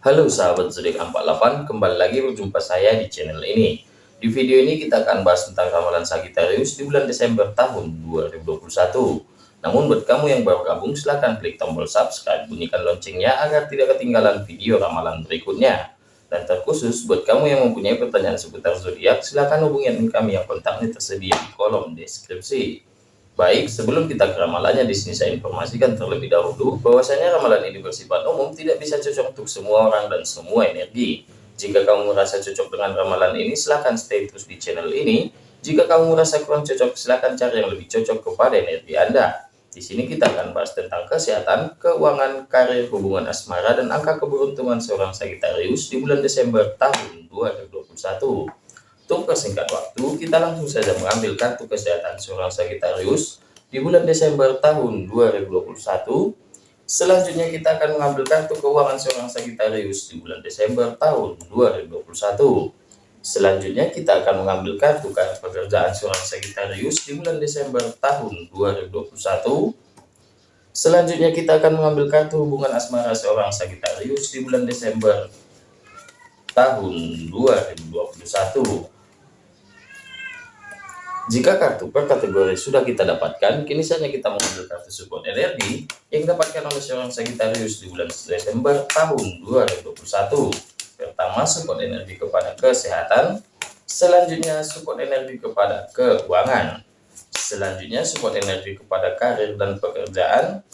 Halo sahabat zodiak 48, kembali lagi berjumpa saya di channel ini. Di video ini kita akan bahas tentang ramalan Sagittarius di bulan Desember tahun 2021. Namun buat kamu yang baru gabung silahkan klik tombol subscribe, bunyikan loncengnya agar tidak ketinggalan video ramalan berikutnya. Dan terkhusus buat kamu yang mempunyai pertanyaan seputar zodiak, silahkan hubungi kami yang kontaknya tersedia di kolom deskripsi. Baik, sebelum kita ke ramalannya, di sini saya informasikan terlebih dahulu bahwasanya ramalan ini bersifat umum, tidak bisa cocok untuk semua orang dan semua energi. Jika kamu merasa cocok dengan ramalan ini, silahkan stay terus di channel ini. Jika kamu merasa kurang cocok, silahkan cari yang lebih cocok kepada energi Anda. Di sini kita akan bahas tentang kesehatan, keuangan, karir, hubungan asmara, dan angka keberuntungan seorang Sagittarius di bulan Desember tahun 2021. Untuk persingkat waktu, kita langsung saja mengambil kartu kesehatan seorang Sagittarius di bulan Desember tahun 2021. Selanjutnya kita akan mengambil kartu keuangan seorang Sagittarius di bulan Desember tahun 2021. Selanjutnya kita akan mengambil kartu pekerjaan seorang Sagittarius di bulan Desember tahun 2021. Selanjutnya kita akan mengambil kartu hubungan asmara seorang Sagittarius di bulan Desember tahun 2021. Jika kartu per kategori sudah kita dapatkan, kini saatnya kita mengambil kartu support energi yang dapatkan oleh seorang Sagittarius di bulan Desember tahun 2021. Pertama, support energi kepada kesehatan. Selanjutnya, support energi kepada keuangan. Selanjutnya, support energi kepada karir dan pekerjaan.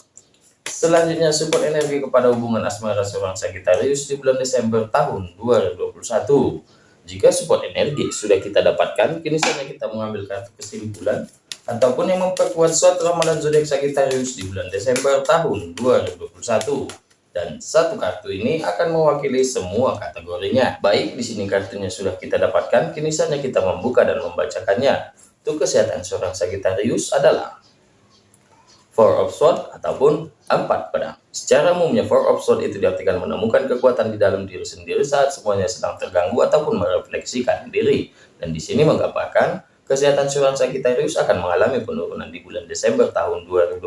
Selanjutnya, support energi kepada hubungan asmara seorang Sagittarius di bulan Desember tahun 2021. Jika support energi sudah kita dapatkan, kini saatnya kita mengambil kartu kesimpulan ataupun yang memperkuat suatu ramalan zodiak Sagittarius di bulan Desember tahun 2021. Dan satu kartu ini akan mewakili semua kategorinya. Baik, di sini kartunya sudah kita dapatkan, kini saatnya kita membuka dan membacakannya. Untuk kesehatan seorang Sagittarius adalah Four of Swords ataupun empat pedang. Secara umumnya Four of Swords itu diartikan menemukan kekuatan di dalam diri sendiri saat semuanya sedang terganggu ataupun merefleksikan diri. Dan di sini menggambarkan kesehatan seorang Sagittarius akan mengalami penurunan di bulan Desember tahun 2021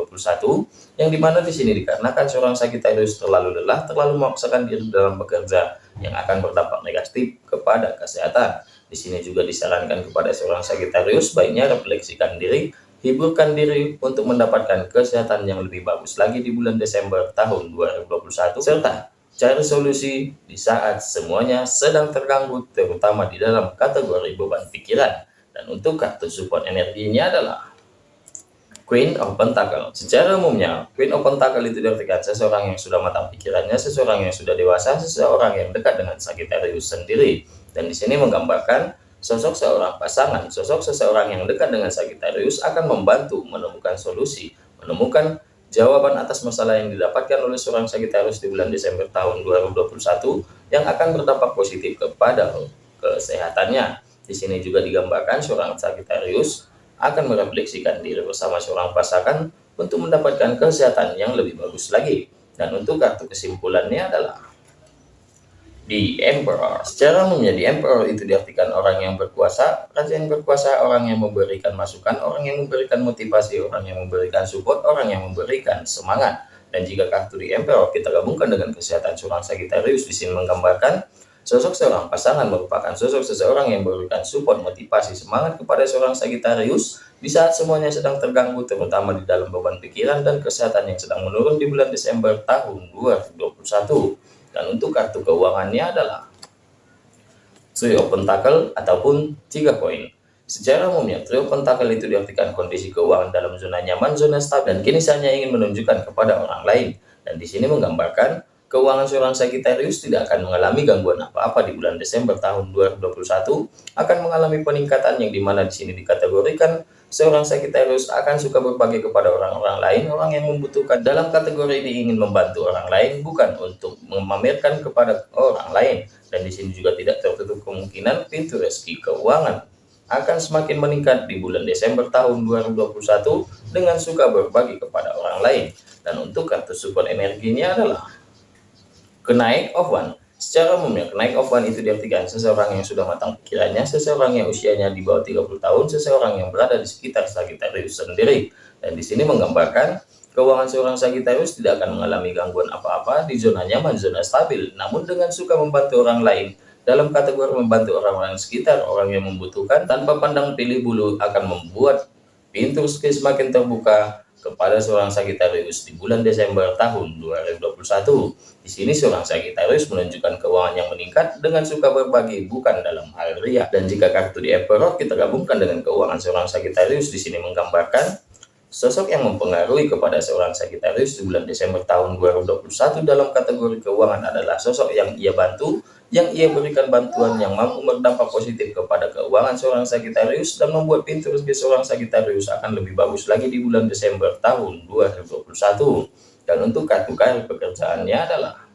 yang di mana di sini dikarenakan seorang Sagittarius terlalu lelah, terlalu memaksakan diri dalam bekerja yang akan berdampak negatif kepada kesehatan. Di sini juga disarankan kepada seorang Sagittarius baiknya refleksikan diri hiburkan diri untuk mendapatkan kesehatan yang lebih bagus lagi di bulan Desember tahun 2021 serta cari solusi di saat semuanya sedang terganggu terutama di dalam kategori beban pikiran dan untuk kartu support energinya adalah Queen of Pentacle. Secara umumnya, Queen of Pentacle itu diartikan seseorang yang sudah matang pikirannya, seseorang yang sudah dewasa, seseorang yang dekat dengan Sagittarius sendiri. Dan di sini menggambarkan Sosok seorang pasangan, sosok seseorang yang dekat dengan Sagittarius akan membantu menemukan solusi, menemukan jawaban atas masalah yang didapatkan oleh seorang Sagittarius di bulan Desember tahun 2021 yang akan berdampak positif kepada kesehatannya. Di sini juga digambarkan seorang Sagittarius akan merefleksikan diri bersama seorang pasangan untuk mendapatkan kesehatan yang lebih bagus lagi. Dan untuk kartu kesimpulannya adalah di Emperor. Secara umumnya Emperor itu diartikan orang yang berkuasa, raja yang berkuasa, orang yang memberikan masukan, orang yang memberikan motivasi, orang yang memberikan support, orang yang memberikan semangat. Dan jika kartu di Emperor kita gabungkan dengan kesehatan seorang Sagittarius di sini menggambarkan sosok seorang pasangan merupakan sosok seseorang yang memberikan support, motivasi, semangat kepada seorang Sagittarius di saat semuanya sedang terganggu terutama di dalam beban pikiran dan kesehatan yang sedang menurun di bulan Desember tahun 2021. Dan untuk kartu keuangannya adalah Trio Pentacle ataupun tiga koin. Secara umumnya, Trio Pentacle itu diartikan kondisi keuangan dalam zona nyaman, zona stabil, dan kini saya ingin menunjukkan kepada orang lain. Dan di sini menggambarkan keuangan seorang Sagittarius tidak akan mengalami gangguan apa-apa di bulan Desember tahun 2021, akan mengalami peningkatan yang di mana di sini dikategorikan Seorang Sagittarius akan suka berbagi kepada orang-orang lain, orang yang membutuhkan. Dalam kategori ini ingin membantu orang lain, bukan untuk memamerkan kepada orang lain. Dan di sini juga tidak tertutup kemungkinan pintu rezeki keuangan akan semakin meningkat di bulan Desember tahun 2021 dengan suka berbagi kepada orang lain. Dan untuk kartu support energinya adalah kenaik of one Secara umumnya, kenaik one itu diartikan seseorang yang sudah matang pikirannya, seseorang yang usianya di bawah 30 tahun, seseorang yang berada di sekitar Sagittarius sendiri. Dan di sini menggambarkan keuangan seorang Sagittarius tidak akan mengalami gangguan apa-apa di zona nyaman, zona stabil. Namun dengan suka membantu orang lain, dalam kategori membantu orang-orang sekitar, orang yang membutuhkan, tanpa pandang pilih bulu akan membuat pintu rezeki semakin terbuka, kepada seorang Sagittarius di bulan Desember tahun 2021. Di sini seorang Sagittarius menunjukkan keuangan yang meningkat dengan suka berbagi bukan dalam hal ria. Dan jika kartu di Emperor kita gabungkan dengan keuangan seorang Sagittarius di sini menggambarkan sosok yang mempengaruhi kepada seorang Sagittarius di bulan Desember tahun 2021 dalam kategori keuangan adalah sosok yang ia bantu yang ia berikan bantuan yang mampu berdampak positif kepada keuangan seorang Sagittarius dan membuat pintu rezeki seorang Sagittarius akan lebih bagus lagi di bulan Desember tahun 2021. Dan untuk kartu karir pekerjaannya adalah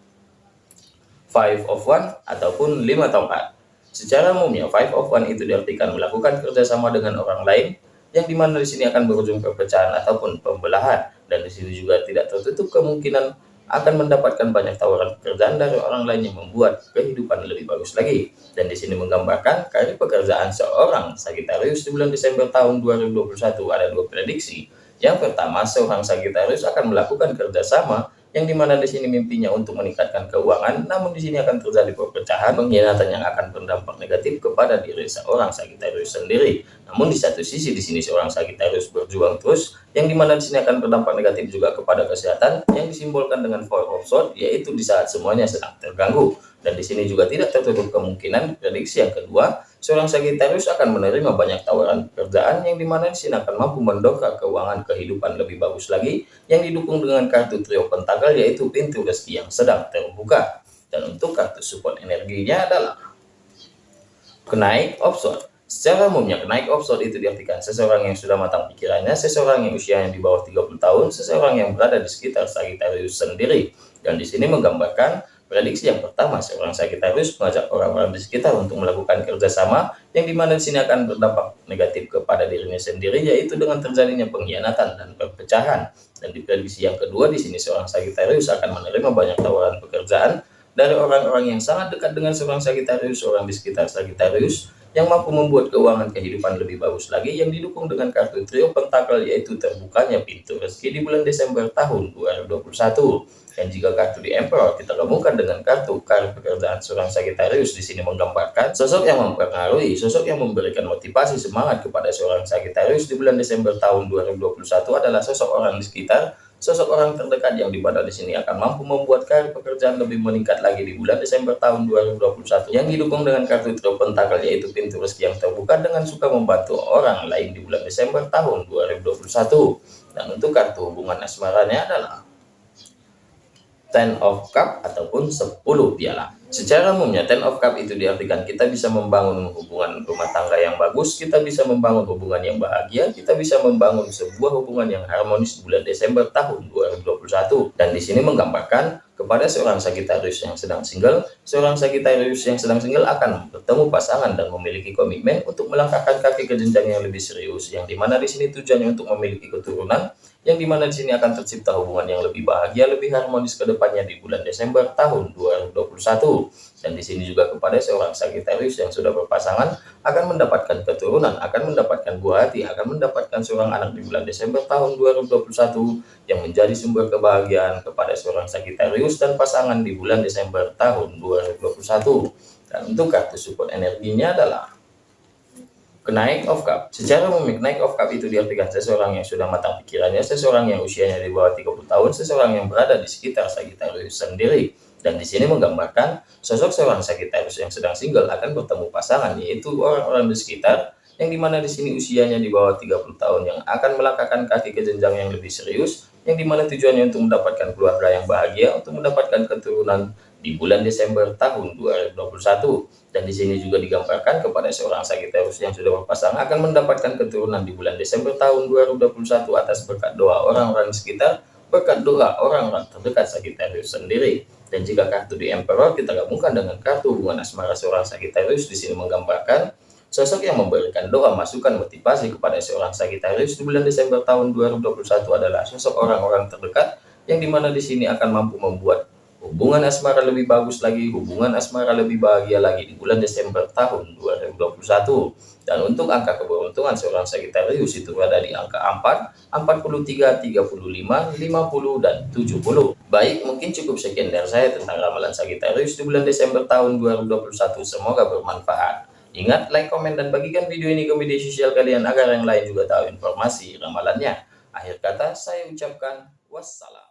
Five of One ataupun lima tongkat. Secara umumnya Five of One itu diartikan melakukan kerjasama dengan orang lain yang di mana di sini akan berujung perpecahan ataupun pembelahan dan di sini juga tidak tertutup kemungkinan akan mendapatkan banyak tawaran pekerjaan dari orang lain yang membuat kehidupan lebih bagus lagi. Dan di sini menggambarkan karir pekerjaan seorang Sagittarius di bulan Desember tahun 2021 ada dua prediksi. Yang pertama, seorang Sagittarius akan melakukan kerjasama yang di mana di sini mimpinya untuk meningkatkan keuangan, namun di sini akan terjadi perpecahan pengkhianatan yang akan berdampak negatif kepada diri seorang Sagittarius sendiri. Namun di satu sisi di sini seorang Sagittarius berjuang terus, yang di mana di sini akan berdampak negatif juga kepada kesehatan, yang disimbolkan dengan Four of Swords, yaitu di saat semuanya sedang terganggu. Dan di sini juga tidak tertutup kemungkinan prediksi yang kedua, seorang Sagittarius akan menerima banyak tawaran pekerjaan yang di mana di sini akan mampu mendongkrak keuangan kehidupan lebih bagus lagi yang didukung dengan kartu trio pentakel yaitu pintu rezeki yang sedang terbuka dan untuk kartu support energinya adalah kenaik offshore Secara umumnya, kenaik offshore itu diartikan seseorang yang sudah matang pikirannya, seseorang yang usianya di bawah 30 tahun, seseorang yang berada di sekitar Sagittarius sendiri. Dan di sini menggambarkan Prediksi yang pertama, seorang Sagittarius mengajak orang-orang di sekitar untuk melakukan kerjasama yang di mana di sini akan berdampak negatif kepada dirinya sendiri, yaitu dengan terjadinya pengkhianatan dan perpecahan. Dan di prediksi yang kedua, di sini seorang Sagittarius akan menerima banyak tawaran pekerjaan dari orang-orang yang sangat dekat dengan seorang Sagittarius, orang di sekitar Sagittarius, yang mampu membuat keuangan kehidupan lebih bagus lagi yang didukung dengan kartu trio pentakel yaitu terbukanya pintu rezeki di bulan Desember tahun 2021. Dan jika kartu di Emperor kita gabungkan dengan kartu karir pekerjaan seorang Sagittarius di sini menggambarkan sosok yang mempengaruhi, sosok yang memberikan motivasi semangat kepada seorang Sagittarius di bulan Desember tahun 2021 adalah sosok orang di sekitar, sosok orang terdekat yang di mana di sini akan mampu membuat karir pekerjaan lebih meningkat lagi di bulan Desember tahun 2021 yang didukung dengan kartu trio pentakel yaitu pintu rezeki yang terbuka dengan suka membantu orang lain di bulan Desember tahun 2021. Dan untuk kartu hubungan asmaranya adalah ten of cup ataupun 10 piala. Secara umumnya ten of cup itu diartikan kita bisa membangun hubungan rumah tangga yang bagus, kita bisa membangun hubungan yang bahagia, kita bisa membangun sebuah hubungan yang harmonis bulan Desember tahun 2021. Dan di sini menggambarkan kepada seorang Sagittarius yang sedang single, seorang Sagittarius yang sedang single akan bertemu pasangan dan memiliki komitmen untuk melangkahkan kaki ke jenjang yang lebih serius, yang di mana di sini tujuannya untuk memiliki keturunan, yang di mana di sini akan tercipta hubungan yang lebih bahagia, lebih harmonis ke depannya di bulan Desember tahun 2021. Dan di sini juga kepada seorang Sagittarius yang sudah berpasangan akan mendapatkan keturunan, akan mendapatkan buah hati, akan mendapatkan seorang anak di bulan Desember tahun 2021 yang menjadi sumber kebahagiaan kepada seorang Sagittarius dan pasangan di bulan Desember tahun 2021. Dan untuk kartu support energinya adalah Kenaik of Cup. Secara umum, naik of Cup itu diartikan seseorang yang sudah matang pikirannya, seseorang yang usianya di bawah 30 tahun, seseorang yang berada di sekitar Sagittarius sendiri. Dan di sini menggambarkan sosok seorang Sagittarius yang sedang single akan bertemu pasangan, yaitu orang-orang di sekitar yang di mana di sini usianya di bawah 30 tahun yang akan melangkahkan kaki ke jenjang yang lebih serius, yang di mana tujuannya untuk mendapatkan keluarga yang bahagia, untuk mendapatkan keturunan di bulan Desember tahun 2021 dan di sini juga digambarkan kepada seorang Sagittarius yang sudah berpasangan akan mendapatkan keturunan di bulan Desember tahun 2021 atas berkat doa orang-orang sekitar berkat doa orang-orang terdekat Sagittarius sendiri. Dan jika kartu di Emperor kita gabungkan dengan kartu hubungan asmara seorang Sagittarius di sini menggambarkan sosok yang memberikan doa masukan motivasi kepada seorang Sagittarius di bulan Desember tahun 2021 adalah sosok orang-orang terdekat yang di mana di sini akan mampu membuat hubungan asmara lebih bagus lagi, hubungan asmara lebih bahagia lagi di bulan Desember tahun 2021. Dan untuk angka keberuntungan seorang Sagittarius itu ada di angka 4, 43, 35, 50, dan 70. Baik, mungkin cukup sekian dari saya tentang ramalan Sagittarius di bulan Desember tahun 2021. Semoga bermanfaat. Ingat, like, komen, dan bagikan video ini ke media sosial kalian agar yang lain juga tahu informasi ramalannya. Akhir kata, saya ucapkan wassalam.